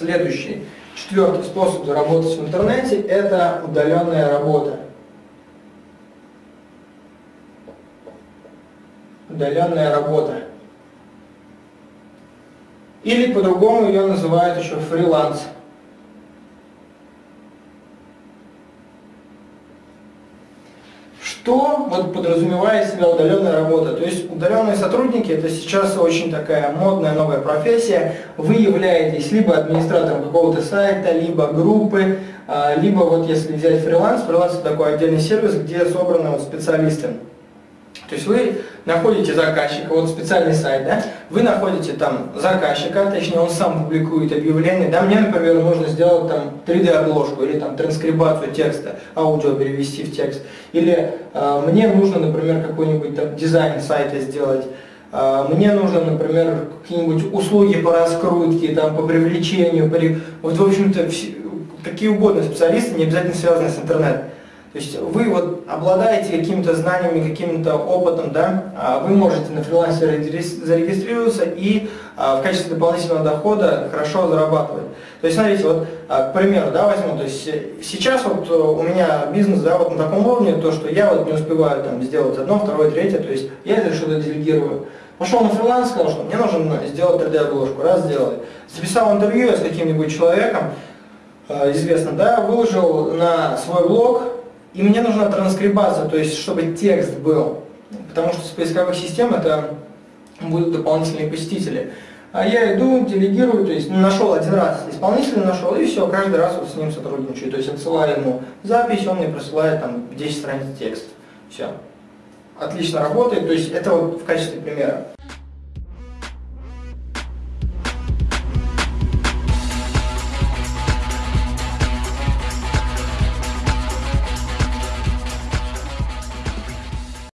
Следующий, четвертый способ заработать в интернете – это удаленная работа. Удаленная работа. Или по-другому ее называют еще фриланс. Что вот подразумевает себя удаленная работа? То есть удаленные сотрудники это сейчас очень такая модная новая профессия. Вы являетесь либо администратором какого-то сайта, либо группы, а, либо вот если взять фриланс, фриланс это такой отдельный сервис, где собраны вот специалисты. То есть вы находите заказчика, вот специальный сайт, да, вы находите там заказчика, точнее он сам публикует объявление, да, мне, например, нужно сделать там 3D-обложку или там транскрибацию текста, аудио перевести в текст, или э, мне нужно, например, какой-нибудь там дизайн сайта сделать, э, мне нужно, например, какие-нибудь услуги по раскрутке, там, по привлечению, по... вот, в общем-то, какие угодно специалисты, не обязательно связанные с интернетом. То есть вы вот обладаете какими-то знаниями, каким-то опытом, да, а вы можете на фрилансе зарегистрироваться и а, в качестве дополнительного дохода хорошо зарабатывать. То есть смотрите, вот, а, к примеру, да, возьму, то есть сейчас вот э, у меня бизнес, да, вот на таком уровне, то, что я вот не успеваю там сделать одно, второе, третье, то есть я это что-то делегирую. Пошел на фриланс, сказал, что мне нужно сделать 3D-обложку, раз сделали. Записал интервью с каким-нибудь человеком, известно, да, выложил на свой блог, и мне нужна транскрибация, то есть чтобы текст был, потому что с поисковых систем это будут дополнительные посетители. А я иду, делегирую, то есть нашел один раз исполнителя, нашел, и все, каждый раз вот с ним сотрудничаю. То есть отсылаю ему запись, он мне присылает там 10 страниц текста. Все. Отлично работает, то есть это вот в качестве примера.